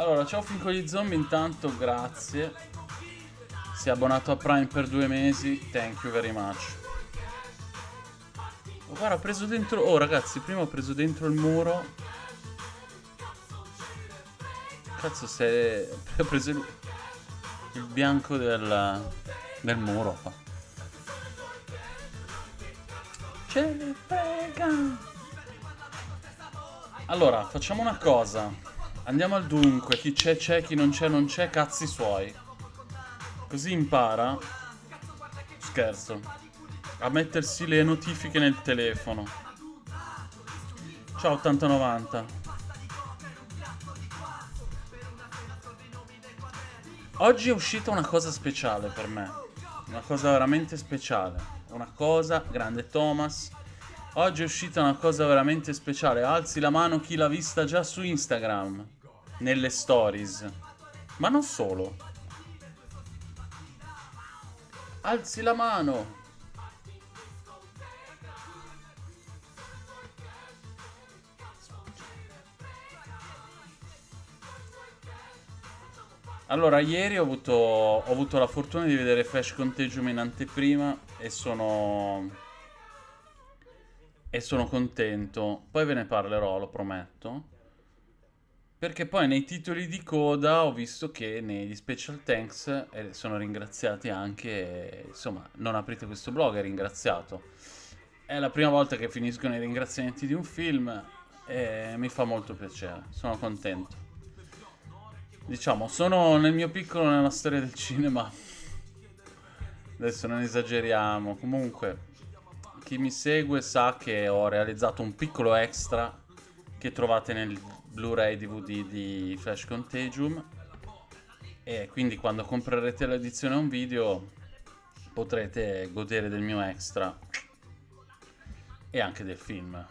Allora, ciao fin con gli zombie, intanto grazie. Si è abbonato a Prime per due mesi, thank you very much. Oh, guarda, ho preso dentro... Oh, ragazzi, prima ho preso dentro il muro. Cazzo, se... Ho preso il, il bianco del... del muro qua. Ce ne frega! Allora, facciamo una cosa. Andiamo al dunque. Chi c'è c'è, chi non c'è non c'è, cazzi suoi. Così impara. Scherzo. A mettersi le notifiche nel telefono. Ciao 8090. Oggi è uscita una cosa speciale per me. Una cosa veramente speciale. Una cosa, grande Thomas. Oggi è uscita una cosa veramente speciale. Alzi la mano chi l'ha vista già su Instagram. Nelle stories. Ma non solo. Alzi la mano. Allora, ieri ho avuto, ho avuto la fortuna di vedere Flash Contagium in anteprima e sono e sono contento. Poi ve ne parlerò, lo prometto. Perché poi nei titoli di coda ho visto che negli special thanks eh, sono ringraziati anche, insomma, non aprite questo blog, è ringraziato. È la prima volta che finiscono i ringraziamenti di un film e mi fa molto piacere, sono contento. Diciamo, sono nel mio piccolo nella storia del cinema. Adesso non esageriamo, comunque chi mi segue sa che ho realizzato un piccolo extra che trovate nel Blu-ray DVD di Flash Contagium e quindi quando comprerete l'edizione a un video potrete godere del mio extra e anche del film.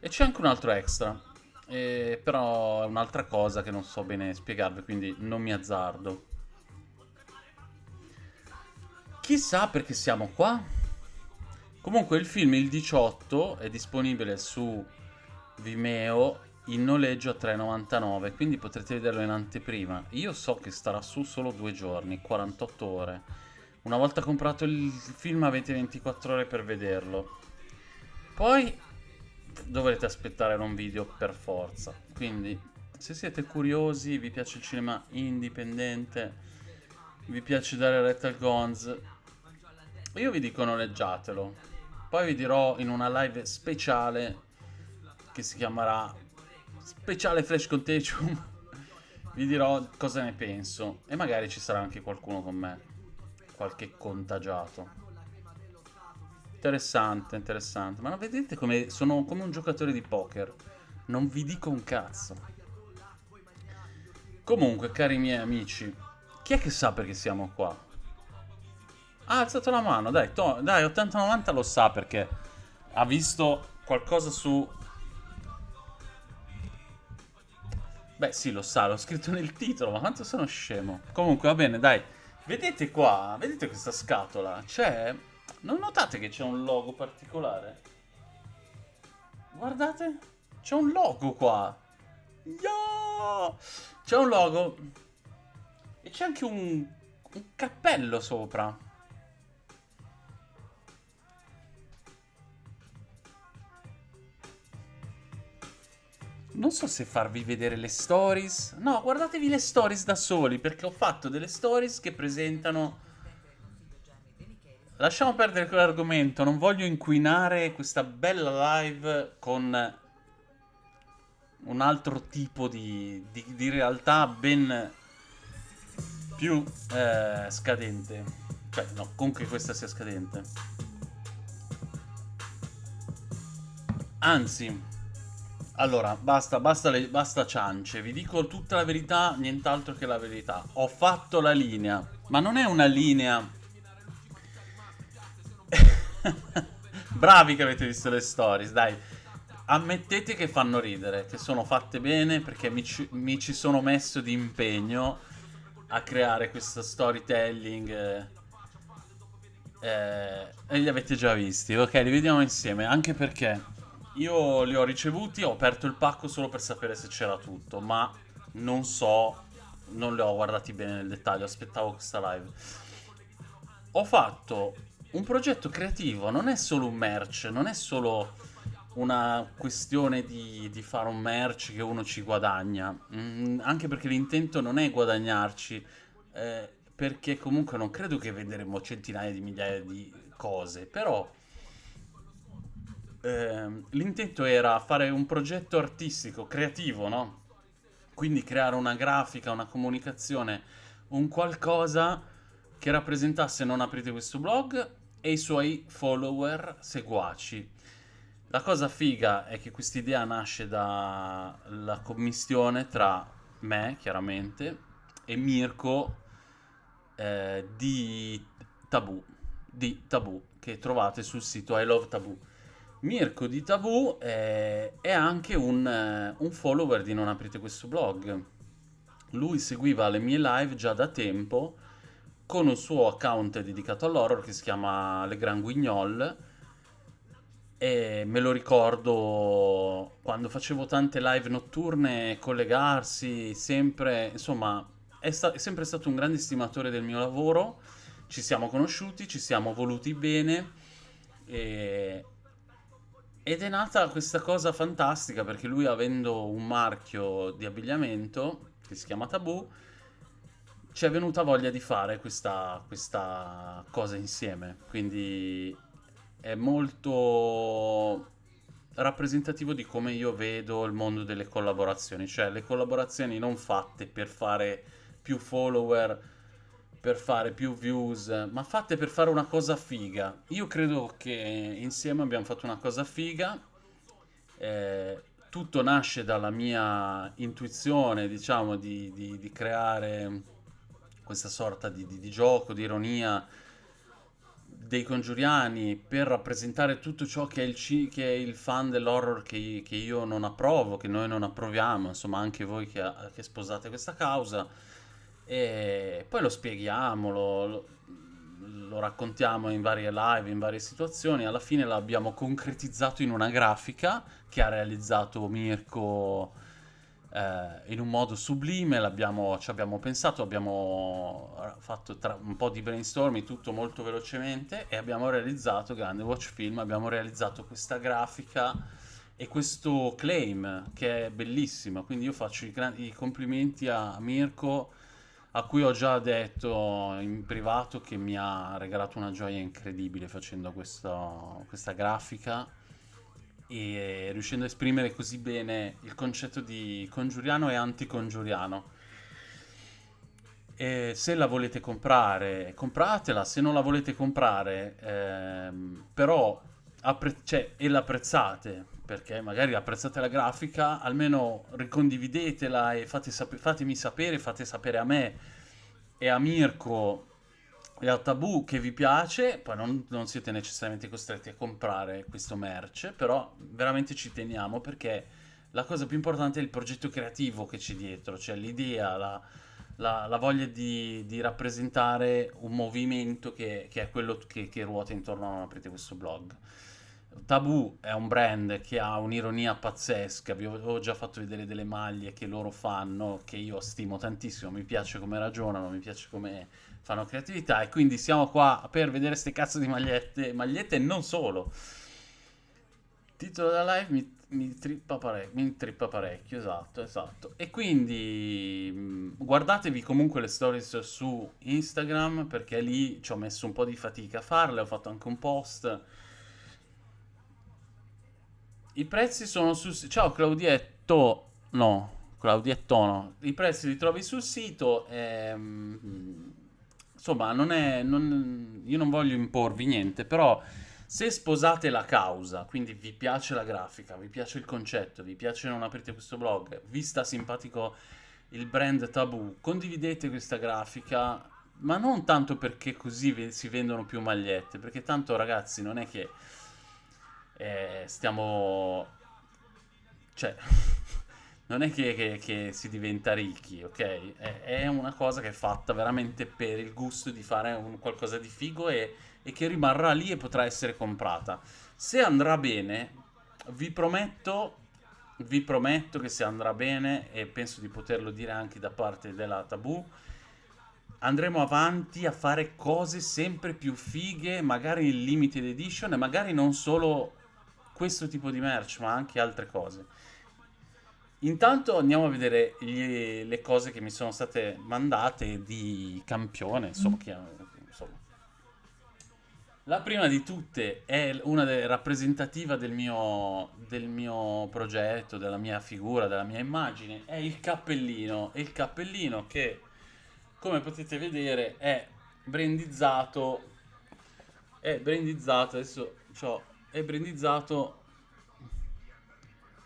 E c'è anche un altro extra, eh, però è un'altra cosa che non so bene spiegarvi, quindi non mi azzardo. Chissà perché siamo qua? Comunque il film il 18 è disponibile su Vimeo in noleggio a 3,99 quindi potrete vederlo in anteprima. Io so che starà su solo due giorni, 48 ore. Una volta comprato il film avete 24 ore per vederlo. Poi dovrete aspettare un video per forza. Quindi se siete curiosi, vi piace il cinema indipendente, vi piace dare retta al Gonz, io vi dico noleggiatelo. Poi vi dirò in una live speciale che si chiamerà Speciale Flash Contagium. vi dirò cosa ne penso e magari ci sarà anche qualcuno con me, qualche contagiato. Interessante, interessante. Ma vedete come sono come un giocatore di poker. Non vi dico un cazzo. Comunque, cari miei amici, chi è che sa perché siamo qua? Ha alzato la mano, dai, dai 80-90 lo sa perché ha visto qualcosa su... Beh sì, lo sa, l'ho scritto nel titolo, ma quanto sono scemo. Comunque, va bene, dai. Vedete qua, vedete questa scatola? C'è... Non notate che c'è un logo particolare? Guardate, c'è un logo qua. Yo! C'è un logo. E c'è anche un, un cappello sopra. Non so se farvi vedere le stories. No, guardatevi le stories da soli, perché ho fatto delle stories che presentano... Lasciamo perdere quell'argomento, non voglio inquinare questa bella live con un altro tipo di, di, di realtà ben più eh, scadente. Cioè, no, comunque questa sia scadente. Anzi, allora, basta, basta, le, basta ciance. Vi dico tutta la verità, nient'altro che la verità. Ho fatto la linea. Ma non è una linea... Bravi che avete visto le stories, dai. Ammettete che fanno ridere, che sono fatte bene perché mi ci, mi ci sono messo di impegno a creare questo storytelling. Eh, eh, e li avete già visti. Ok, li vediamo insieme, anche perché io li ho ricevuti, ho aperto il pacco solo per sapere se c'era tutto, ma non so non li ho guardati bene nel dettaglio, aspettavo questa live. Ho fatto un progetto creativo, non è solo un merch, non è solo una questione di, di fare un merch che uno ci guadagna, mm, anche perché l'intento non è guadagnarci, eh, perché comunque non credo che venderemo centinaia di migliaia di cose, però eh, l'intento era fare un progetto artistico, creativo, no? Quindi creare una grafica, una comunicazione, un qualcosa che rappresentasse Non aprite questo blog e i suoi follower seguaci. La cosa figa è che questa idea nasce dalla commissione tra me, chiaramente, e Mirko eh, di Tabù, di Tabù, che trovate sul sito I Love Tabù. Mirko di Tabù è, è anche un, eh, un follower di Non aprite questo blog. Lui seguiva le mie live già da tempo con un suo account dedicato all'horror che si chiama Le Grand Guignol e me lo ricordo quando facevo tante live notturne collegarsi sempre insomma è, sta- è sempre stato un grande stimatore del mio lavoro ci siamo conosciuti ci siamo voluti bene e... ed è nata questa cosa fantastica perché lui avendo un marchio di abbigliamento che si chiama Tabù ci è venuta voglia di fare questa, questa cosa insieme. Quindi è molto rappresentativo di come io vedo il mondo delle collaborazioni, cioè le collaborazioni non fatte per fare più follower, per fare più views, ma fatte per fare una cosa figa. Io credo che insieme abbiamo fatto una cosa figa. Eh, tutto nasce dalla mia intuizione, diciamo, di, di, di creare questa sorta di, di, gioco, di ironia dei congiuriani per rappresentare tutto ciò che è il, che è il fan dell'horror che, che io non approvo, che noi non approviamo, insomma anche voi che, che sposate questa causa. E poi lo spieghiamo, lo, lo, raccontiamo in varie live, in varie situazioni. Alla fine l'abbiamo concretizzato in una grafica che ha realizzato Mirko eh, in un modo sublime, ci abbiamo pensato, abbiamo fatto tra, un po' di brainstorming, tutto molto velocemente e abbiamo realizzato, grande watch film, abbiamo realizzato questa grafica e questo claim che è bellissimo, quindi io faccio i, i complimenti a Mirko a cui ho già detto in privato che mi ha regalato una gioia incredibile facendo questo, questa grafica e riuscendo a esprimere così bene il concetto di congiuriano e anticongiuriano. E se la volete comprare, compratela, se non la volete comprare, ehm, però appre- cioè, e l'apprezzate, perché magari apprezzate la grafica, almeno ricondividetela e fate sap- fatemi sapere, fate sapere a me e a Mirko e a Tabù che vi piace, poi non, non, siete necessariamente costretti a comprare questo merch, però veramente ci teniamo perché la cosa più importante è il progetto creativo che c'è dietro, cioè l'idea, la, la, la voglia di, di, rappresentare un movimento che, che è quello che, che, ruota intorno a aprite questo blog. Tabù è un brand che ha un'ironia pazzesca, vi avevo già fatto vedere delle maglie che loro fanno, che io stimo tantissimo, mi piace come ragionano, mi piace come fanno creatività e quindi siamo qua per vedere queste cazzo di magliette, magliette e non solo. titolo della live mi, mi, trippa parecchio, mi trippa parecchio, esatto, esatto. E quindi mm, guardatevi comunque le stories su Instagram perché lì ci ho messo un po' di fatica a farle, ho fatto anche un post. I prezzi sono sito. Ciao Claudietto. No, Claudietto no. I prezzi li trovi sul sito. Ehm insomma, non è, non, io non voglio imporvi niente, però se sposate la causa, quindi vi piace la grafica, vi piace il concetto, vi piace non aprite questo blog, vi sta simpatico il brand tabù, condividete questa grafica, ma non tanto perché così si vendono più magliette, perché tanto ragazzi non è che eh, stiamo... cioè non è che, che, che, si diventa ricchi, ok? È, è, una cosa che è fatta veramente per il gusto di fare un, qualcosa di figo e, e, che rimarrà lì e potrà essere comprata. Se andrà bene, vi prometto vi prometto che se andrà bene, e penso di poterlo dire anche da parte della Tabù, andremo avanti a fare cose sempre più fighe, magari in limited edition, e magari non solo questo tipo di merch, ma anche altre cose. Intanto andiamo a vedere gli, le cose che mi sono state mandate di campione, insomma, che, insomma. La prima di tutte è una de- rappresentativa del mio, del mio progetto, della mia figura, della mia immagine, è il cappellino. E il cappellino che, come potete vedere, è brandizzato, è brandizzato, adesso c'ho, è brandizzato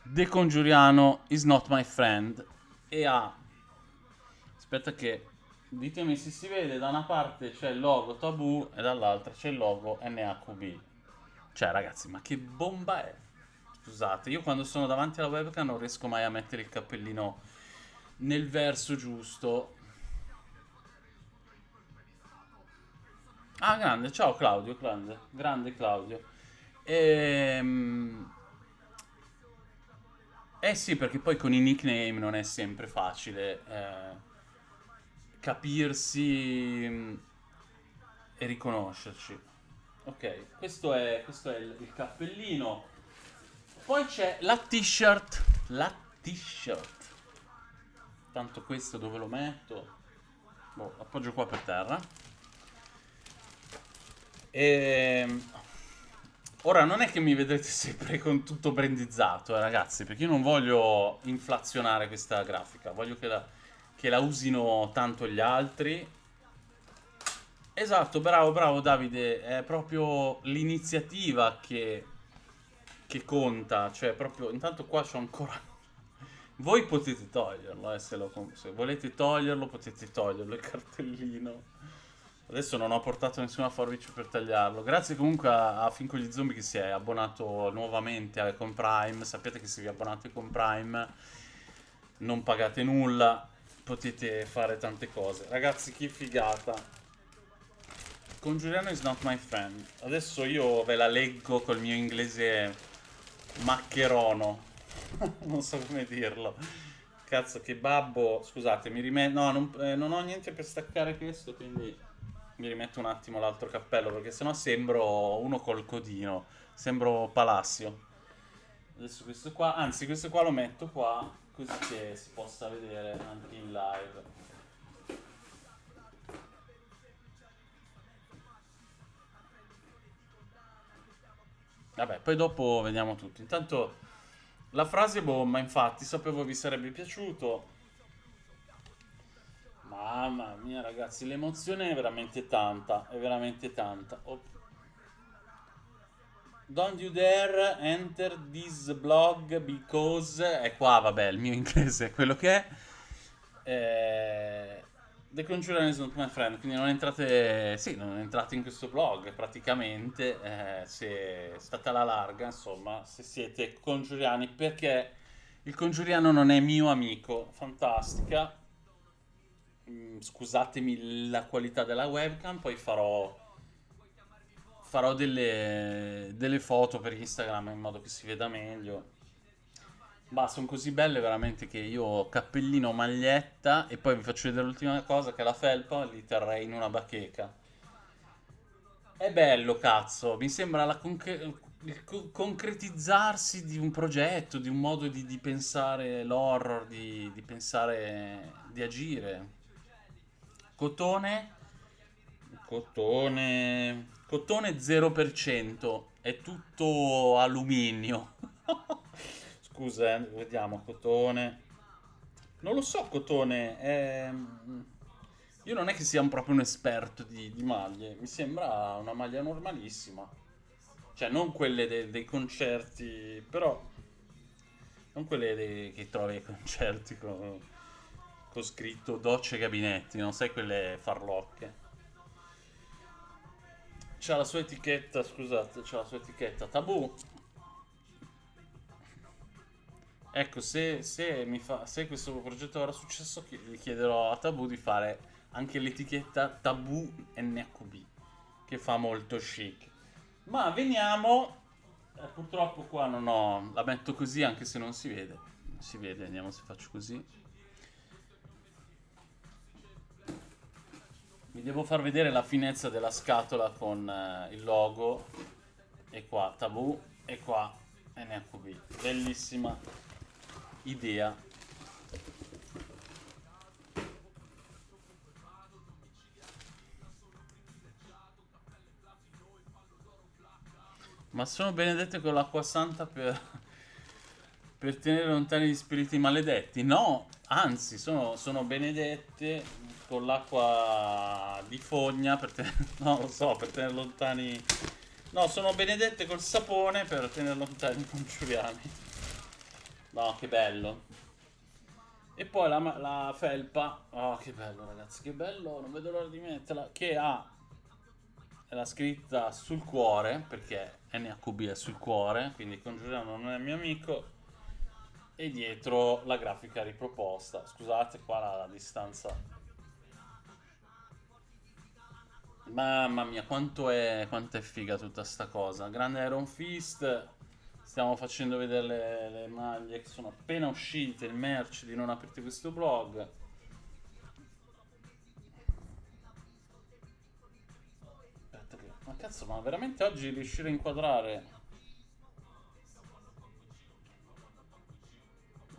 The Congiuriano is not my friend. E ha aspetta che ditemi se si vede da una parte c'è il logo Tabù e dall'altra c'è il logo NHB cioè ragazzi ma che bomba è? Scusate io quando sono davanti alla webcam non riesco mai a mettere il cappellino nel verso giusto. Ah grande ciao Claudio grande grande Claudio ehm eh sì, perché poi con i nickname non è sempre facile eh, capirsi mm, e riconoscerci. Ok, questo è, questo è il, il cappellino. Poi c'è la t-shirt. La t-shirt. Tanto questo dove lo metto? Boh, appoggio qua per terra. E ehm, Ora non è che mi vedrete sempre con tutto brandizzato, eh, ragazzi, perché io non voglio inflazionare questa grafica, voglio che la, che la usino tanto gli altri. Esatto, bravo, bravo Davide, è proprio l'iniziativa che, che conta, cioè proprio, intanto qua c'ho ancora... Voi potete toglierlo, eh, se, lo, se volete toglierlo potete toglierlo il cartellino. Adesso non ho portato nessuna forbice per tagliarlo. Grazie comunque a, a Finco gli Zombie che si è abbonato nuovamente con Prime. Sapete che se vi abbonate con Prime non pagate nulla, potete fare tante cose. Ragazzi, che figata. Congiuriano is not my friend. Adesso io ve la leggo col mio inglese maccherono. non so come dirlo. Cazzo, che babbo. Scusate, mi rimetto... No, non, eh, non ho niente per staccare questo, quindi mi rimetto un attimo l'altro cappello perché sennò sembro uno col codino, sembro Palacio. Adesso questo qua, anzi questo qua lo metto qua così che si possa vedere anche in live. Vabbè, poi dopo vediamo tutto. Intanto la frase bomba, infatti, sapevo vi sarebbe piaciuto. Mamma mia ragazzi, l'emozione è veramente tanta, è veramente tanta. Oh. Don't you dare enter this blog because... È qua, vabbè, il mio inglese è quello che è. Eh... The Conjuring is not my friend, quindi non entrate... Sì, non entrate in questo blog praticamente, eh, se state alla larga, insomma, se siete congiuriani, perché il congiuriano non è mio amico. Fantastica Mm, scusatemi la qualità della webcam, poi farò, farò delle, delle foto per Instagram in modo che si veda meglio. Ma sono così belle veramente che io cappellino, maglietta e poi vi faccio vedere l'ultima cosa che è la felpa li terrei in una bacheca. È bello, cazzo, mi sembra la concre il co concretizzarsi di un progetto, di un modo di, di pensare l'horror, di, di pensare, di agire. Cotone, cotone, cotone 0%, è tutto alluminio. Scusa, eh, vediamo, cotone. Non lo so, cotone, è... Io non è che sia proprio un esperto di, di maglie, mi sembra una maglia normalissima. Cioè, non quelle de dei concerti, però... Non quelle che trovi ai concerti con con scritto docce gabinetti, non sai quelle farlocche. C'ha la sua etichetta, scusate, c'ha la sua etichetta tabù. Ecco, se, se, fa, se questo progetto era successo, gli chiederò a Tabù di fare anche l'etichetta Tabù NHB, che fa molto chic. Ma veniamo Eh, purtroppo qua non ho... La metto così anche se non si vede. Si vede, vediamo se faccio così. Vi devo far vedere la finezza della scatola con eh, il logo. E qua Tabù e qua NHB. Bellissima idea Ma sono benedette con l'acqua santa per, per tenere lontani gli spiriti maledetti? No, anzi, sono, sono benedette con l'acqua di fogna per tenere, no, so, per tenere lontani... No, sono benedette col sapone per tenere lontani i congiuriani. No, che bello. E poi la, la felpa, oh che bello ragazzi, che bello, non vedo l'ora di metterla, che ha la scritta sul cuore, perché NHB è sul cuore, quindi Congiuriano non è mio amico, e dietro la grafica riproposta. Scusate qua la, la distanza. Mamma mia, quanto è, quanto è figa tutta sta cosa. Grande Iron Fist, stiamo facendo vedere le, le maglie che sono appena uscite, il merch di Non aprite questo blog. Ma cazzo, ma veramente oggi riuscire a inquadrare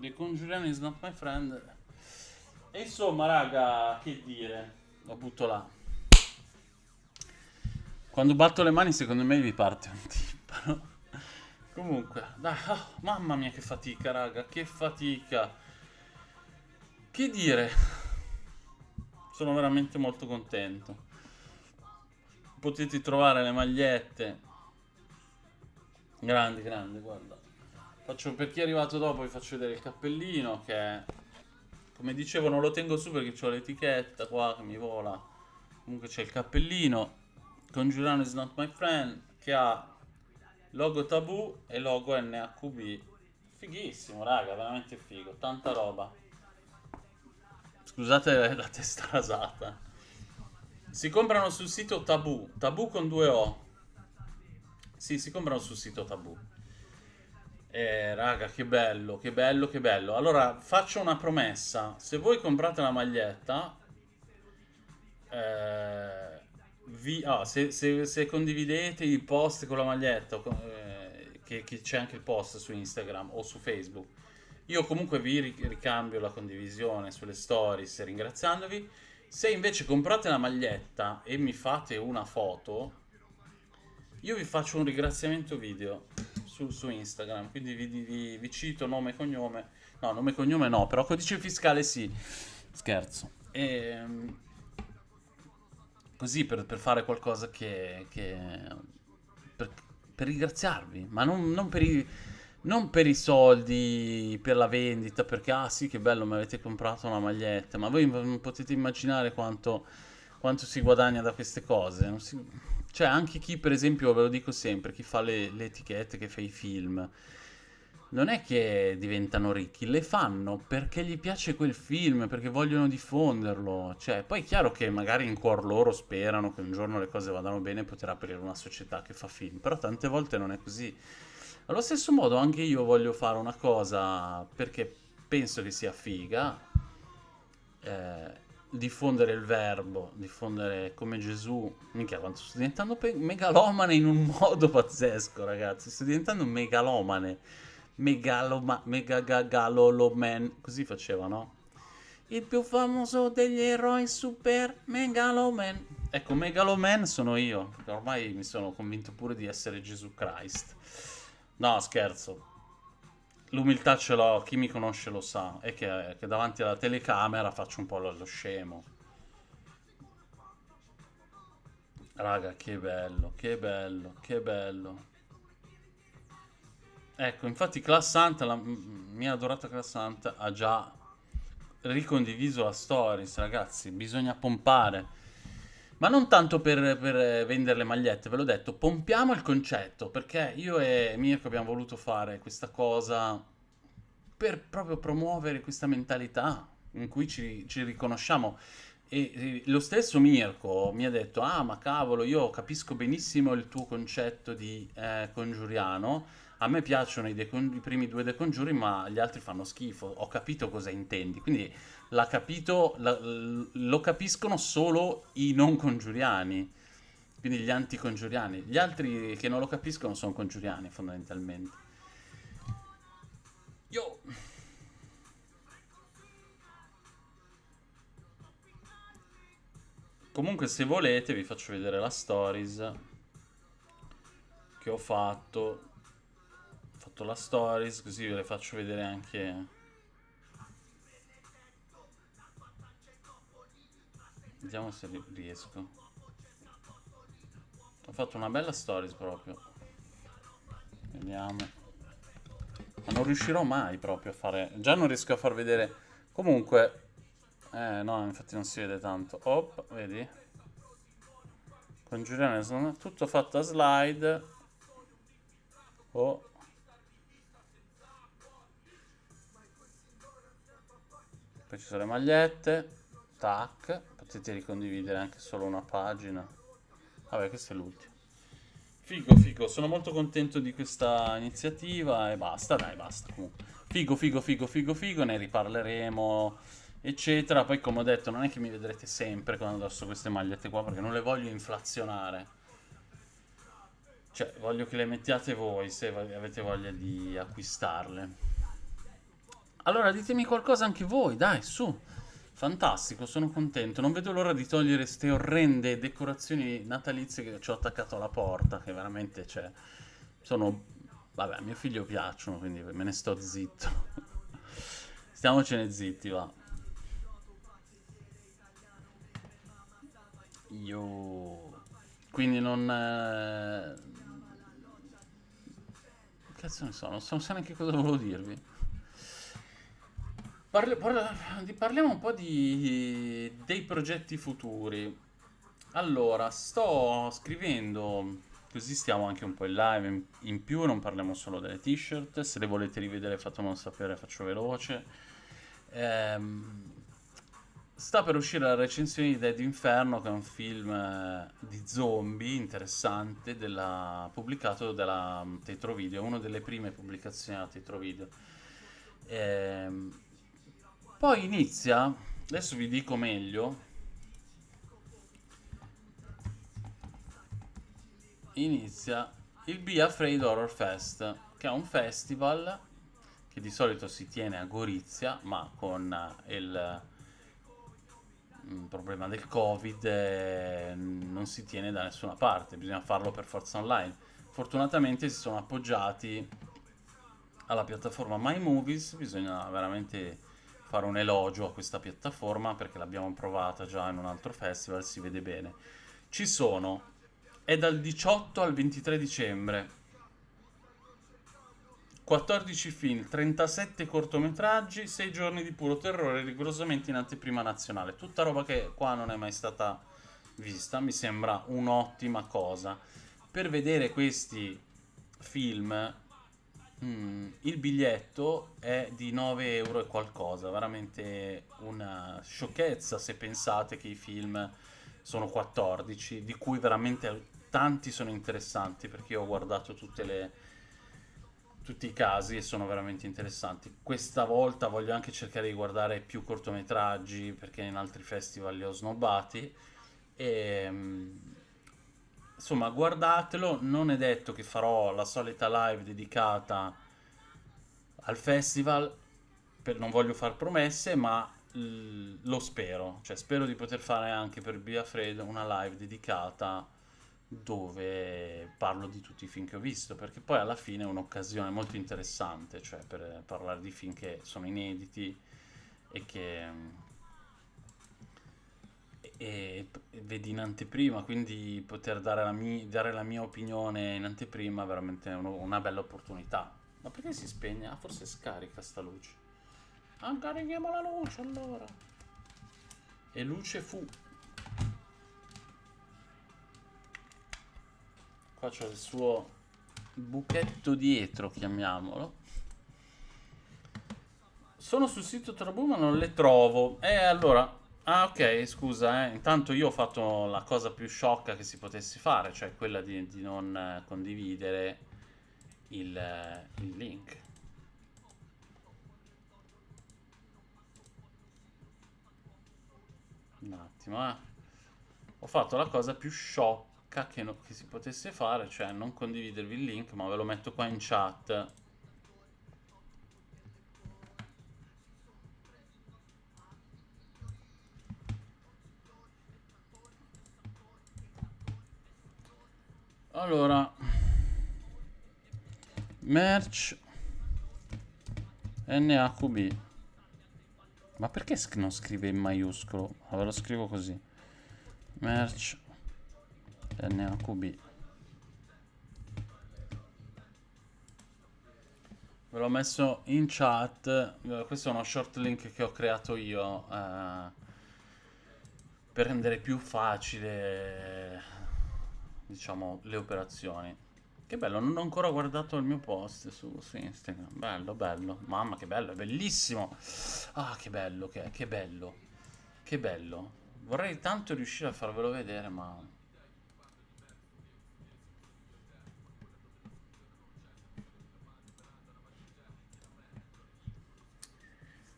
The Conjuring is not my friend. E insomma, raga, che dire? Lo butto là. Quando batto le mani secondo me vi parte un timpano. Comunque, dai, oh, mamma mia che fatica, raga, che fatica. Che dire? Sono veramente molto contento. Potete trovare le magliette. Grandi grandi guarda faccio per chi è arrivato dopo vi faccio vedere il cappellino che come dicevo non lo tengo su perché ho l'etichetta qua che mi vola comunque c'è il cappellino Congiurano is not my friend che ha logo tabù e logo NHB fighissimo raga veramente figo tanta roba scusate la testa rasata si comprano sul sito Tabù, Tabù con due O. Sì, si comprano sul sito Tabù. Eh, raga, che bello, che bello, che bello. Allora, faccio una promessa. Se voi comprate la maglietta, eh, vi, ah, se, se, se, condividete i post con la maglietta, eh, che, che c'è anche il post su Instagram o su Facebook, io comunque vi ricambio la condivisione sulle stories ringraziandovi. Se invece comprate la maglietta e mi fate una foto, io vi faccio un ringraziamento video su, su Instagram, quindi vi, vi, vi, cito nome e cognome. No, nome e cognome no, però codice fiscale sì. Scherzo. E, ehm, così per, per, fare qualcosa che... che per, per, ringraziarvi, ma non, non per i non per i soldi, per la vendita, perché ah sì che bello mi avete comprato una maglietta, ma voi potete immaginare quanto, quanto si guadagna da queste cose. Si... Cioè anche chi per esempio, ve lo dico sempre, chi fa le, le etichette, che fa i film, non è che diventano ricchi, le fanno perché gli piace quel film, perché vogliono diffonderlo. Cioè, poi è chiaro che magari in cuor loro sperano che un giorno le cose vadano bene e poter aprire una società che fa film, però tante volte non è così. Allo stesso modo anche io voglio fare una cosa perché penso che sia figa, eh, diffondere il verbo, diffondere come Gesù. Minchia, quanto sto diventando megalomane in un modo pazzesco, ragazzi. Sto diventando megalomane. Megaloma, megagaloloman, così faceva, no? Il più famoso degli eroi super megaloman. Ecco, megaloman sono io, ormai mi sono convinto pure di essere Gesù Christ. No, scherzo. L'umiltà ce l'ho, chi mi conosce lo sa, è che, che, davanti alla telecamera faccio un po' lo scemo. Raga, che bello, che bello, che bello. Ecco, infatti Class Santa, la mia adorata Class Santa, ha già ricondiviso la stories, ragazzi, bisogna pompare. Ma non tanto per, per vendere le magliette, ve l'ho detto, pompiamo il concetto, perché io e Mirko abbiamo voluto fare questa cosa per proprio promuovere questa mentalità in cui ci, ci riconosciamo. E, lo stesso Mirko mi ha detto, ah ma cavolo, io capisco benissimo il tuo concetto di eh, congiuriano, a me piacciono i, i primi due De Congiuri, ma gli altri fanno schifo, ho capito cosa intendi, quindi l'ha capito, la- lo capiscono solo i non congiuriani, quindi gli anticongiuriani, gli altri che non lo capiscono sono congiuriani fondamentalmente. Yo! Comunque se volete vi faccio vedere la stories che ho fatto. Ho fatto la stories così ve le faccio vedere anche... Vediamo se riesco. Ho fatto una bella stories proprio. Vediamo. Ma non riuscirò mai proprio a fare... Già non riesco a far vedere... Comunque, eh, no, infatti non si vede tanto. Op, vedi? Congiurione, sono tutto fatto a slide. Oh. Poi ci sono le magliette. Tac. Potete ricondividere anche solo una pagina. Vabbè, questo è l'ultimo. Figo, figo. Sono molto contento di questa iniziativa e basta, dai, basta. Comunque. Figo, figo, figo, figo, figo. Ne riparleremo eccetera. Poi, come ho detto, non è che mi vedrete sempre con addosso queste magliette qua perché non le voglio inflazionare. Cioè, voglio che le mettiate voi se avete voglia di acquistarle. Allora, ditemi qualcosa anche voi, dai, su. Fantastico, sono contento. Non vedo l'ora di togliere queste orrende decorazioni natalizie che ci ho attaccato alla porta, che veramente, cioè, sono... Vabbè, a mio figlio piacciono, quindi me ne sto zitto. Stiamocene zitti, va. Io... Quindi non... Eh... Cazzo ne so, non so, neanche cosa volevo dirvi. Parli, parla, parliamo un po' di, dei progetti futuri. Allora, sto scrivendo, così stiamo anche un po' in live, in, in più non parliamo solo delle t-shirt, se le volete rivedere fatemelo sapere, faccio veloce. Ehm, Sta per uscire la recensione di Dead Inferno, che è un film eh, di zombie interessante, della, pubblicato dalla mm, Tetro Video, una delle prime pubblicazioni della Tetro Video. Ehm, poi inizia, adesso vi dico meglio, inizia il Be Afraid Horror Fest, che è un festival che di solito si tiene a Gorizia, ma con eh, il il problema del covid eh, non si tiene da nessuna parte, bisogna farlo per forza online. Fortunatamente si sono appoggiati alla piattaforma My Movies, bisogna veramente fare un elogio a questa piattaforma perché l'abbiamo provata già in un altro festival, si vede bene. Ci sono, è dal 18 al 23 dicembre 14 film, 37 cortometraggi, 6 giorni di puro terrore rigorosamente in anteprima nazionale. Tutta roba che qua non è mai stata vista, mi sembra un'ottima cosa. Per vedere questi film mm, il biglietto è di 9 euro e qualcosa, veramente una sciocchezza se pensate che i film sono 14, di cui veramente tanti sono interessanti perché io ho guardato le tutti i casi e sono veramente interessanti. Questa volta voglio anche cercare di guardare più cortometraggi perché in altri festival li ho snobbati. E, mm, insomma, guardatelo. Non è detto che farò la solita live dedicata al festival. Per, non voglio fare promesse, ma lo spero. Cioè, spero di poter fare anche per Bia Fred una live dedicata dove parlo di tutti i film che ho visto, perché poi alla fine è un'occasione molto interessante, cioè per parlare di film che sono inediti e che e, e vedi in anteprima, quindi poter dare la, mia, dare la mia opinione in anteprima è veramente uno, una bella opportunità. Ma perché si spegne? Ah, forse scarica sta luce. Ah, carichiamo la luce allora. E luce fu. Qua c'è il suo buchetto dietro, chiamiamolo. Sono sul sito Trabù ma non le trovo. E allora, Ah, ok, scusa, eh. Intanto io ho fatto la cosa più sciocca che si potesse fare, cioè quella di, di non eh, condividere il, eh, il link. Un attimo, eh. Ho fatto la cosa più sciocca che, no- che si potesse fare, cioè non condividervi il link, ma ve lo metto qua in chat. Allora, merch NAQB. Ma perché non scrive in maiuscolo? Ve lo scrivo così. Merch NAQB. Ve l'ho messo in chat. Eh, Questo è uno short link che ho creato io eh, per rendere più facile, diciamo, le operazioni. Che bello, non ho ancora guardato il mio post su, su Instagram. Bello, bello. Mamma, che bello, è bellissimo. Ah, che bello, che, che bello. Che bello. Vorrei tanto riuscire a farvelo vedere, ma...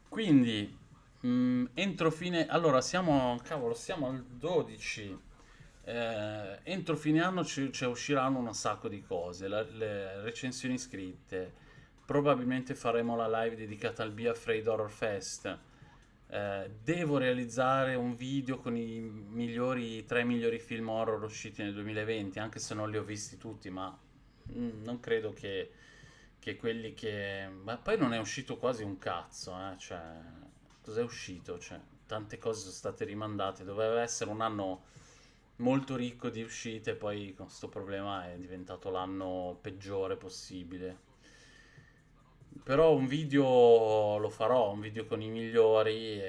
Quindi, mm, entro fine... Allora, siamo... Cavolo, siamo al 12. Eh, entro fine anno ci, ci usciranno un sacco di cose. La- le recensioni scritte. Probabilmente faremo la live dedicata al Be Afraid Horror Fest. Eh, devo realizzare un video con i migliori, i tre migliori film horror usciti nel 2020, anche se non li ho visti tutti, ma mm, non credo che, che quelli che... Ma poi non è uscito quasi un cazzo, eh, Cioè, cos'è uscito? Cioè, tante cose sono state rimandate, doveva essere un anno molto ricco di uscite, poi con questo problema è diventato l'anno peggiore possibile. Però un video lo farò, un video con i migliori,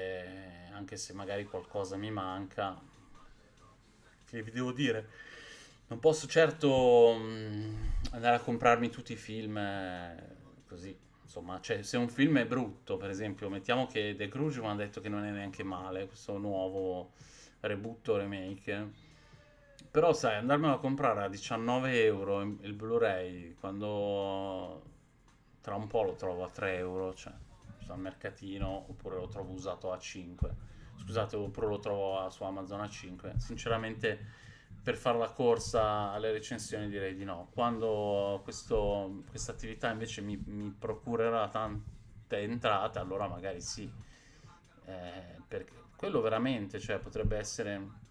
anche se magari qualcosa mi manca. Che vi devo dire? Non posso certo mm, andare a comprarmi tutti i film eh, così. Insomma, cioè, se un film è brutto, per esempio, mettiamo che The Grudge mi hanno detto che non è neanche male, questo nuovo reboot remake. Però, sai, andarmelo a comprare a 19 euro il Blu-ray quando tra un po' lo trovo a 3 euro, cioè al mercatino, oppure lo trovo usato a 5. Scusate, oppure lo trovo su Amazon a 5. Sinceramente, per fare la corsa alle recensioni direi di no. Quando questa attività invece mi, mi procurerà tante entrate, allora magari sì. Eh, perché quello veramente, cioè, potrebbe essere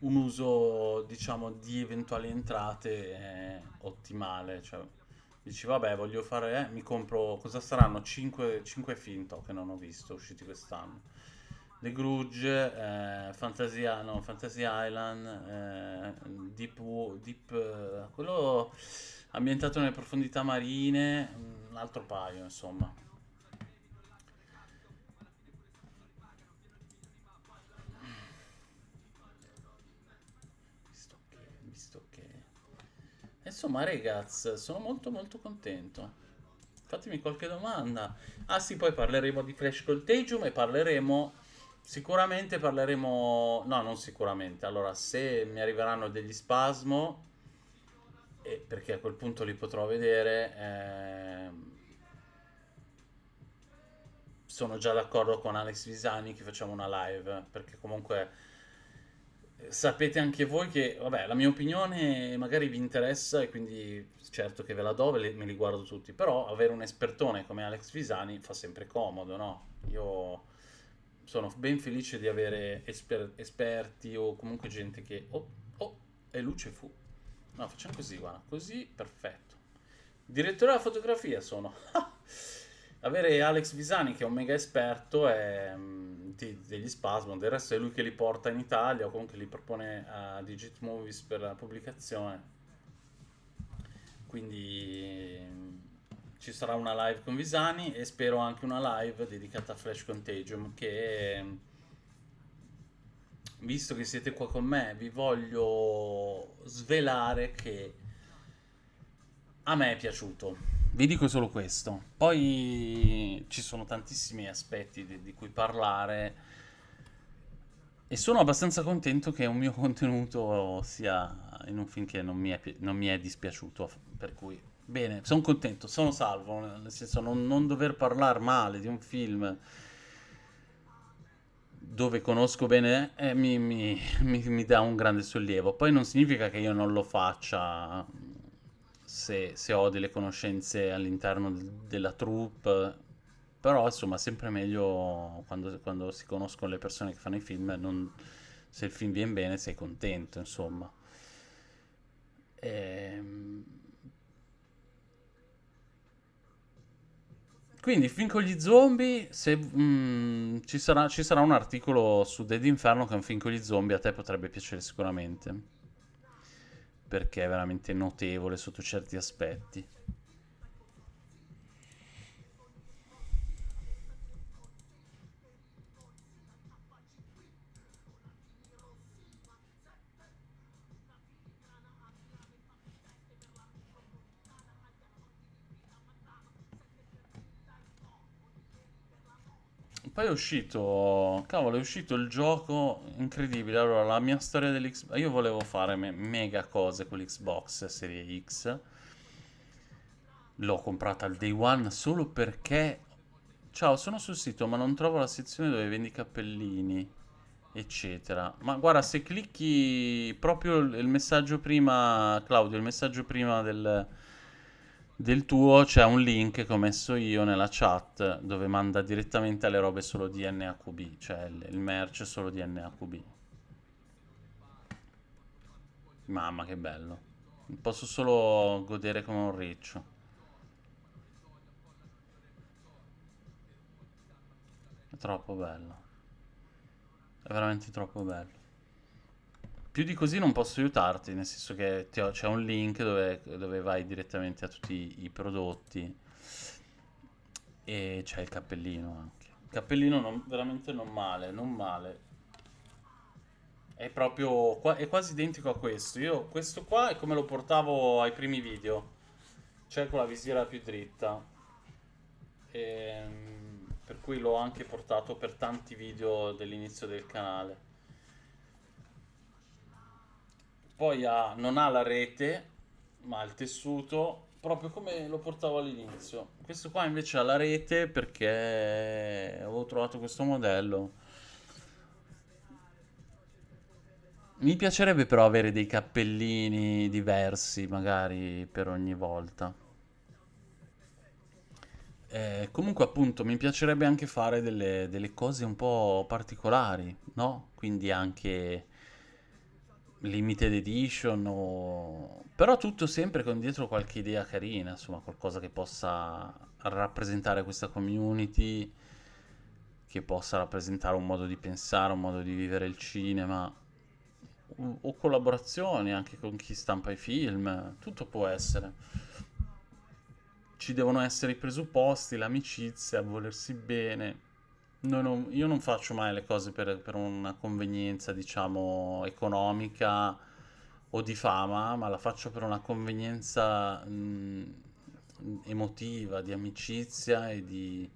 un uso, diciamo, di eventuali entrate eh, ottimale. Cioè, dici, vabbè, voglio fare, eh, mi compro, cosa saranno? 5, film to, che non ho visto usciti quest'anno. The Grudge, eh, Fantasia, no, Fantasy Island, eh, Deep, Deep, eh, quello ambientato nelle profondità marine, un altro paio, insomma. Insomma, ragazzi, sono molto molto contento. Fatemi qualche domanda. Ah sì, poi parleremo di Flash Contagium e parleremo... Sicuramente parleremo... No, non sicuramente. Allora, se mi arriveranno degli spasmo, e perché a quel punto li potrò vedere, ehm, sono già d'accordo con Alex Visani che facciamo una live, perché comunque eh, sapete anche voi che, vabbè, la mia opinione magari vi interessa e quindi certo che ve la do, ve me li guardo tutti, però avere un espertone come Alex Visani fa sempre comodo, no? Io sono ben felice di avere esper- esperti o comunque gente che... Oh, oh, e luce fu. No, facciamo così, guarda, così, perfetto. Direttore della fotografia sono. Avere Alex Visani che è un mega esperto è, mm, di- degli Spasmo, del resto è lui che li porta in Italia o comunque li propone a Digit Movies per la pubblicazione. Quindi mm, ci sarà una live con Visani e spero anche una live dedicata a Flash Contagion che mm, visto che siete qua con me vi voglio svelare che a me è piaciuto. Vi dico solo questo. Poi ci sono tantissimi aspetti di, di cui parlare. E sono abbastanza contento che un mio contenuto sia in un film che non mi è, non mi è dispiaciuto, per cui bene, sono contento, sono salvo, nel senso non, non dover parlare male di un film dove conosco bene eh, mi, mi- mi- mi dà un grande sollievo. Poi non significa che io non lo faccia se, se ho delle conoscenze all'interno del- della troupe, però insomma sempre meglio quando, quando si conoscono le persone che fanno i film, non- se il film viene bene sei contento, insomma. Ehm, Quindi, film con gli zombie, se mm, ci sarà, ci sarà un articolo su Dead Inferno che è un film con gli zombie, a te potrebbe piacere sicuramente, perché è veramente notevole sotto certi aspetti. Poi è uscito, cavolo, è uscito il gioco incredibile. Allora, la mia storia dell'Xbox, io volevo fare me- mega cose con l'Xbox Serie X. L'ho comprata al day one solo perché... Ciao, sono sul sito, ma non trovo la sezione dove vendi cappellini, eccetera. Ma guarda, se clicchi proprio il messaggio prima, Claudio, il messaggio prima del, del tuo, c'è un link che ho messo io nella chat dove manda direttamente alle robe solo di NHB, cioè il, merch solo di NHB. Mamma, che bello. Posso solo godere come un riccio. È troppo bello. È veramente troppo bello. Più di così non posso aiutarti, nel senso che c'è un link dove, dove vai direttamente a tutti i, prodotti e c'è il cappellino anche. Il cappellino non- veramente non male, non male. È proprio, è quasi identico a questo. Io questo qua è come lo portavo ai primi video, cioè con la visiera più dritta. Ehm, per cui l'ho anche portato per tanti video dell'inizio del canale. Poi ha- non ha la rete, ma il tessuto, proprio come lo portavo all'inizio. Questo qua invece ha la rete perché avevo trovato questo modello. Mi piacerebbe però avere dei cappellini diversi, magari per ogni volta. Eh, comunque, appunto, mi piacerebbe anche fare delle, delle cose un po' particolari, no? Quindi anche limited edition o... Però tutto sempre con dietro qualche idea carina, insomma, qualcosa che possa rappresentare questa community, che possa rappresentare un modo di pensare, un modo di vivere il cinema, o, o collaborazioni anche con chi stampa i film, tutto può essere. Ci devono essere i presupposti, l'amicizia, volersi bene. Noi non- io non faccio mai le cose per, per una convenienza, diciamo, economica o di fama, ma la faccio per una convenienza, mh, emotiva, di amicizia e di...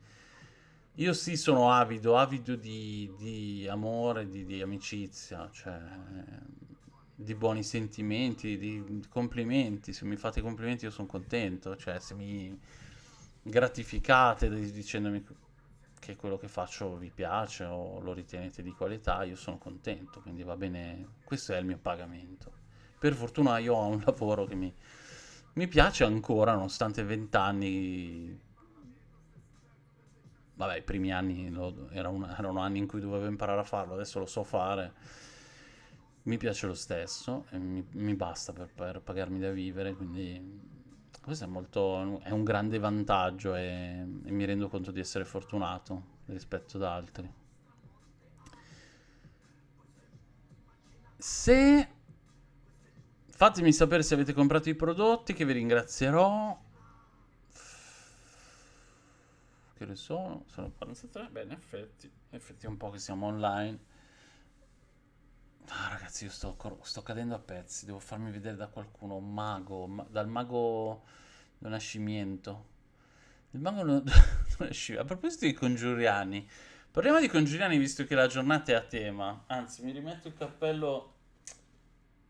Io sì sono avido, avido di, di amore, di, di amicizia, cioè di buoni sentimenti, di, complimenti. Se mi fate complimenti io sono contento, cioè se mi gratificate di- dicendomi che quello che faccio vi piace o lo ritenete di qualità, io sono contento, quindi va bene, questo è il mio pagamento. Per fortuna io ho un lavoro che mi, mi piace ancora, nonostante vent'anni Vabbè, i primi anni lo- era un- erano anni in cui dovevo imparare a farlo, adesso lo so fare. Mi piace lo stesso mi, mi basta per, per pagarmi da vivere, quindi questo è molto, è un grande vantaggio e, e mi rendo conto di essere fortunato rispetto ad altri. Se fatemi sapere se avete comprato i prodotti, che vi ringrazierò. Che ore sono? Sono 43? Beh, in effetti, effetti un po' che siamo online. Ah, ragazzi, io sto, sto cadendo a pezzi. Devo farmi vedere da qualcuno. Un mago, ma- dal mago do Nascimento. Il mago do Nascimento. A proposito dei congiuriani, Parliamo di congiuriani visto che la giornata è a tema. Anzi, mi rimetto il cappello.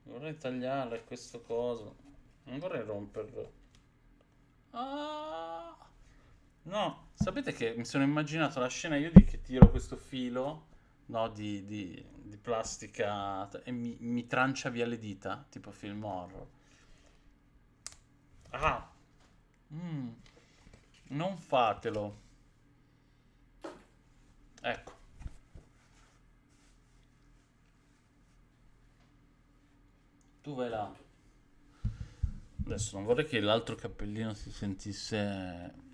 Vorrei tagliare questo coso. Non vorrei romperlo. Ah! No, sapete che mi sono immaginato la scena io di che tiro questo filo, no, di, di- di plastica e mi, mi trancia via le dita, tipo film horror. Ah! Mm, non fatelo. Ecco. Tu vai là. Adesso non vorrei che l'altro cappellino si sentisse.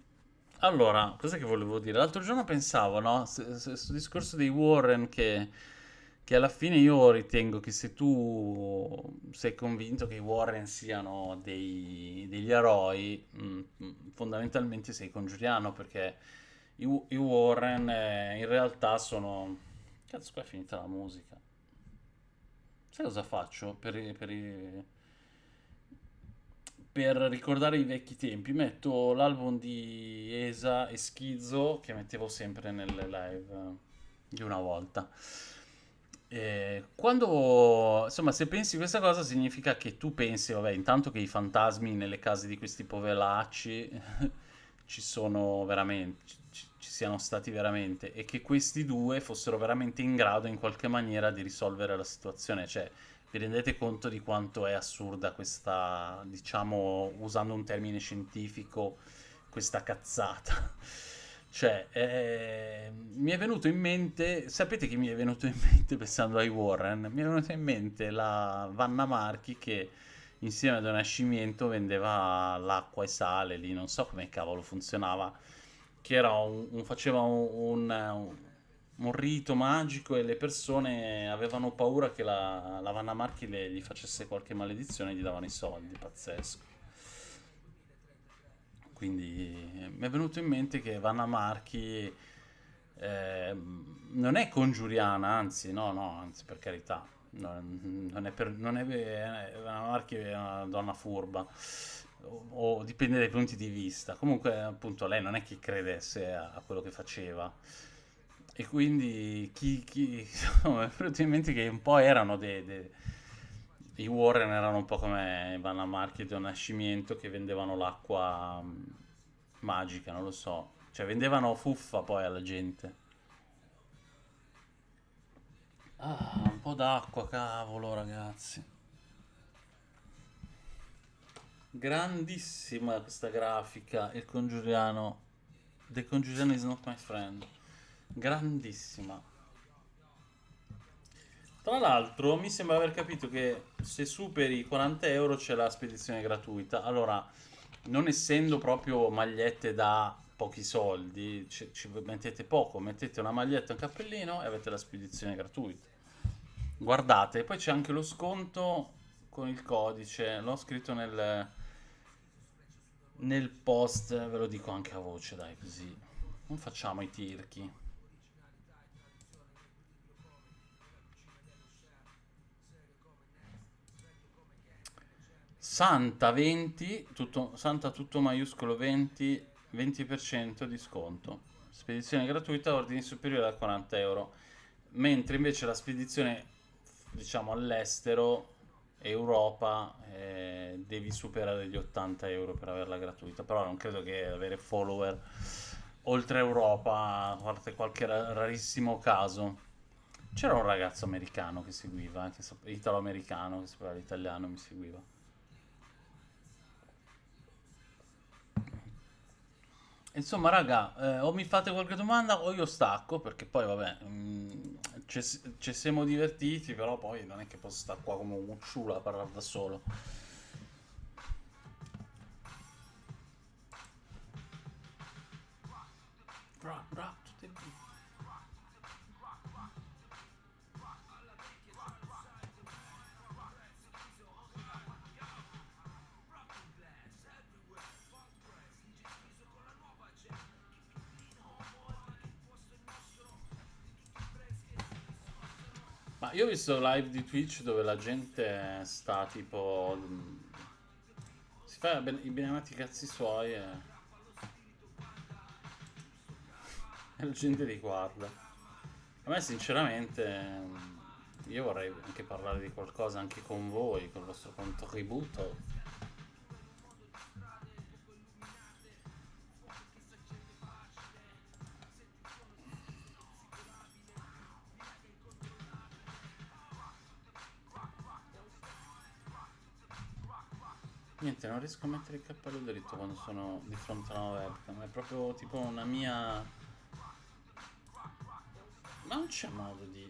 Allora, cos'è che volevo dire? L'altro giorno pensavo, no? Questo discorso dei Warren che, che alla fine io ritengo che se tu sei convinto che i Warren siano dei- degli eroi, mm, mm, fondamentalmente sei congiuriano perché i, i Warren eh, in realtà sono... Cazzo, qua è finita la musica. Sai cosa faccio per, per i- per ricordare i vecchi tempi? Metto l'album di Esa e Schizzo che mettevo sempre nelle live eh, di una volta. E quando, insomma, se pensi questa cosa significa che tu pensi, vabbè, intanto che i fantasmi nelle case di questi poveracci ci sono veramente, ci, ci siano stati veramente e che questi due fossero veramente in grado in qualche maniera di risolvere la situazione. Cioè, vi rendete conto di quanto è assurda questa, diciamo, usando un termine scientifico, questa cazzata? Cioè, eh, mi è venuto in mente, sapete che mi è venuto in mente pensando ai Warren? Mi è venuto in mente la Vanna Marchi che insieme ad un nascimento vendeva l'acqua e sale lì, non so come cavolo funzionava, che un, un- faceva un, un- rito magico e le persone avevano paura che la, la Vanna Marchi le- gli facesse qualche maledizione e gli davano i soldi, pazzesco. Quindi eh, mi è venuto in mente che Vanna Marchi eh, non è congiuriana, anzi, no, no, anzi, per carità, non, non è per, non è, è- Vanna Marchi è una donna furba, o, o dipende dai punti di vista. Comunque, appunto, lei non è che credesse a, a quello che faceva. E quindi chi, chi, insomma, mi è venuto in mente che un po' erano dei, dei- i Warren erano un po' come Vanna Marchi e Don Nascimento che vendevano l'acqua mh, magica, non lo so. Cioè vendevano fuffa poi alla gente. Ah, un po' d'acqua, cavolo, ragazzi. Grandissima questa grafica, il congiuriano. The Congiuriano is not my friend. Grandissima. Tra l'altro, mi sembra aver capito che se superi i 40 euro c'è la spedizione gratuita. Allora, non essendo proprio magliette da pochi soldi, ci, ci mettete poco, mettete una maglietta e un cappellino e avete la spedizione gratuita. Guardate, poi c'è anche lo sconto con il codice, l'ho scritto nel, nel post, ve lo dico anche a voce, dai, così non facciamo i tirchi. Santa 20, tutto, Santa tutto maiuscolo 20, 20% di sconto. Spedizione gratuita, ordini superiori a 40 euro. Mentre invece la spedizione, diciamo, all'estero, Europa, eh, devi superare gli 80 euro per averla gratuita. Però non credo che avere follower oltre Europa, a parte qualche ra- rarissimo caso. C'era un ragazzo americano che seguiva, sap- italo-americano che sapeva l'italiano, mi seguiva. Insomma, raga, eh, o mi fate qualche domanda o io stacco, perché poi, vabbè, mm, ci siamo divertiti, però poi non è che posso stare qua come un ciulo a parlare da solo. Bra, bra, io ho visto live di Twitch dove la gente sta tipo... Si fa ben- i benedetti cazzi suoi e... e la gente li guarda. A me sinceramente io vorrei anche parlare di qualcosa anche con voi, con il vostro contributo. Riesco a mettere il cappello dritto quando sono di fronte a una webcam, è proprio tipo una mia... Ma non c'è modo di...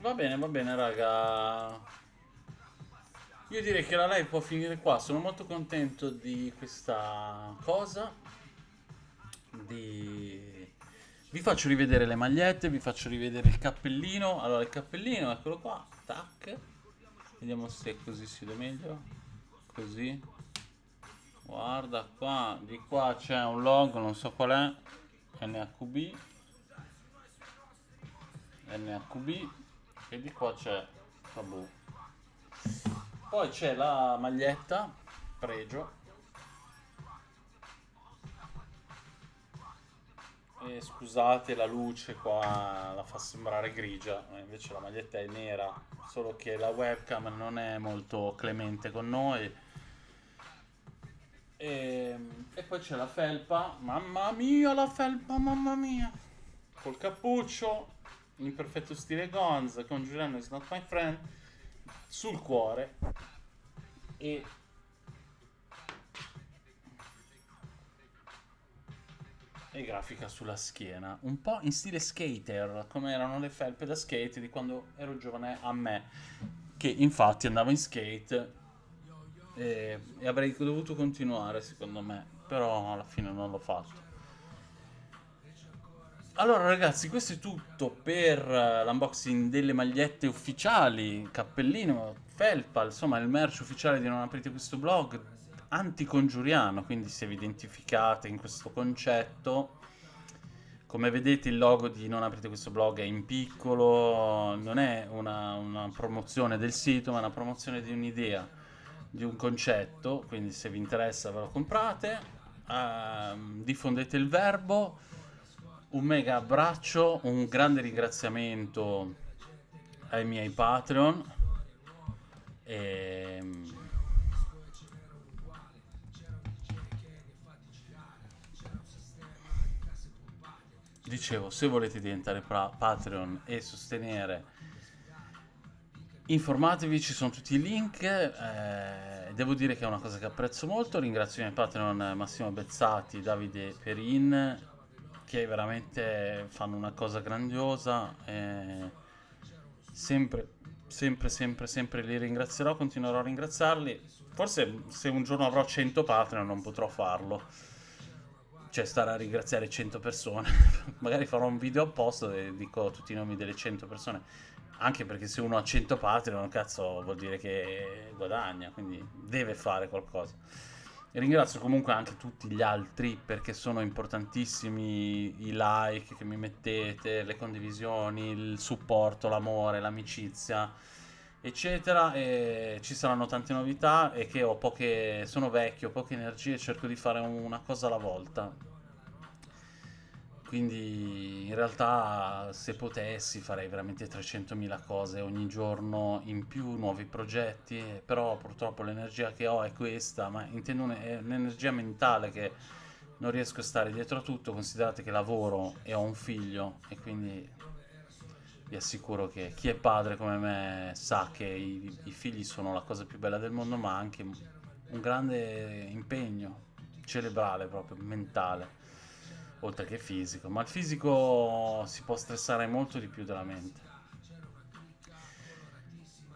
Va bene, va bene, raga. Io direi che la live può finire qua, sono molto contento di questa cosa. Di... Vi faccio rivedere le magliette, vi faccio rivedere il cappellino. Allora il cappellino, eccolo qua, tac. Vediamo se così si vede meglio. Così. Guarda qua, di qua c'è un logo, non so qual è. NHB. NHB. E di qua c'è Tabù. Poi c'è la maglietta, pregio. E scusate la luce qua la fa sembrare grigia, invece la maglietta è nera, solo che la webcam non è molto clemente con noi. E, e poi c'è la felpa, mamma mia la felpa, mamma mia! Col cappuccio, in perfetto stile Gonza, con Giuliano is not my friend sul cuore e e grafica sulla schiena un po' in stile skater come erano le felpe da skate di quando ero giovane a me che infatti andavo in skate e, e avrei dovuto continuare secondo me però alla fine non l'ho fatto allora ragazzi, questo è tutto per uh, l'unboxing delle magliette ufficiali, cappellino, felpa, insomma il merch ufficiale di Non Aprite Questo Blog, anticongiuriano, quindi se vi identificate in questo concetto, come vedete il logo di Non Aprite Questo Blog è in piccolo, non è una, una promozione del sito, ma una promozione di un'idea, di un concetto, quindi se vi interessa ve lo comprate, uh, diffondete il verbo, un mega abbraccio, un grande ringraziamento ai miei Patreon. E... Ehm, dicevo, se volete diventare Patreon e sostenere informatevi, ci sono tutti i link. Eh, devo dire che è una cosa che apprezzo molto. Ringrazio i miei Patreon Massimo Bezzati, Davide Perin, che veramente fanno una cosa grandiosa. Sempre, sempre, sempre, sempre li ringrazierò, continuerò a ringraziarli. Forse se un giorno avrò 100 Patreon non potrò farlo. Cioè stare a ringraziare 100 persone. Magari farò un video apposta e dico tutti i nomi delle 100 persone. Anche perché se uno ha 100 Patreon, cazzo, vuol dire che guadagna, quindi deve fare qualcosa. Ringrazio comunque anche tutti gli altri perché sono importantissimi i like che mi mettete, le condivisioni, il supporto, l'amore, l'amicizia, eccetera. E ci saranno tante novità e che ho poche, sono vecchio, ho poche energie e cerco di fare una cosa alla volta. Quindi in realtà se potessi farei veramente 300.000 cose ogni giorno in più, nuovi progetti, però purtroppo l'energia che ho è questa, ma intendo un'energia mentale che non riesco a stare dietro a tutto, considerate che lavoro e ho un figlio e quindi vi assicuro che chi è padre come me sa che i, i figli sono la cosa più bella del mondo, ma anche un grande impegno cerebrale proprio, mentale oltre che fisico, ma il fisico si può stressare molto di più della mente.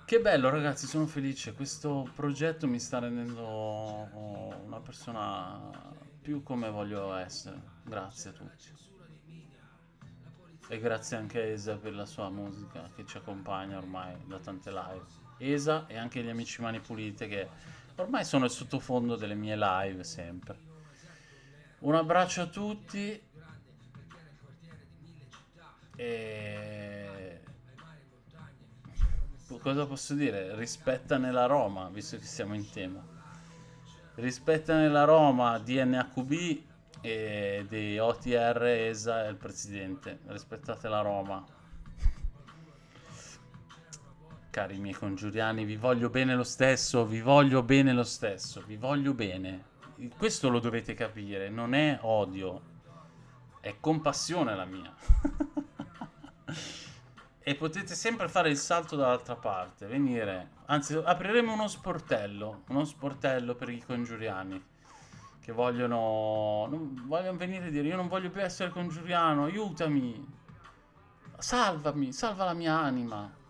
Che bello ragazzi, sono felice, questo progetto mi sta rendendo una persona più come voglio essere, grazie a tutti. E grazie anche a Esa per la sua musica che ci accompagna ormai da tante live. Esa e anche gli amici Mani Pulite che ormai sono il sottofondo delle mie live sempre. Un abbraccio a tutti E... Cosa posso dire? Rispetta nella Roma, visto che siamo in tema. Rispetta nella Roma DNHB e di OTR ESA e il presidente. Rispettate la Roma. Cari miei congiuriani, vi voglio bene lo stesso, vi voglio bene lo stesso, vi voglio bene. Questo lo dovete capire, non è odio, è compassione la mia. e potete sempre fare il salto dall'altra parte, venire, anzi apriremo uno sportello, uno sportello per i congiuriani che vogliono, non, vogliono venire a dire io non voglio più essere congiuriano, aiutami, salvami, salva la mia anima.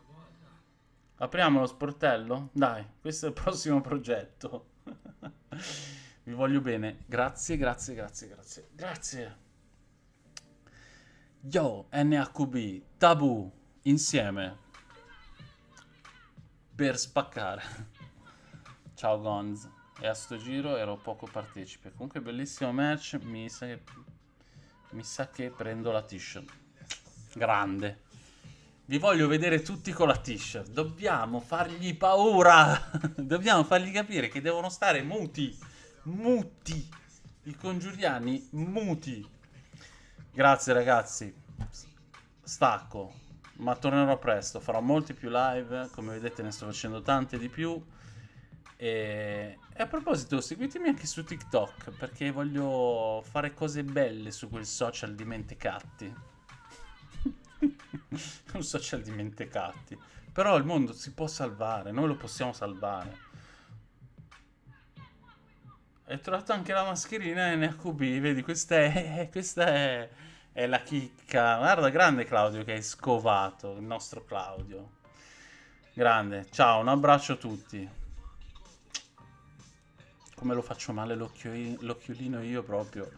Apriamo lo sportello? Dai, questo è il prossimo progetto. Vi voglio bene. Grazie, grazie, grazie, grazie. Grazie. Yo, NHB, Tabù insieme per spaccare. Ciao Gonz. E a sto giro ero poco partecipe. Comunque bellissimo match, mi sa che, mi sa che prendo la t-shirt. Grande. Vi voglio vedere tutti con la t-shirt. Dobbiamo fargli paura. Dobbiamo fargli capire che devono stare muti. Muti. I congiuriani muti. Grazie ragazzi. Stacco ma tornerò presto, farò molti più live, come vedete ne sto facendo tante di più. E, a proposito, seguitemi anche su TikTok, perché voglio fare cose belle su quel social dimenticati. Un social dimenticati. Però il mondo si può salvare, noi lo possiamo salvare. Hai trovato anche la mascherina NHB, vedi, questa è... Questa è è la chicca. Guarda, grande Claudio che hai scovato, il nostro Claudio. Grande. Ciao, un abbraccio a tutti. Come lo faccio male l'occhiolino io proprio.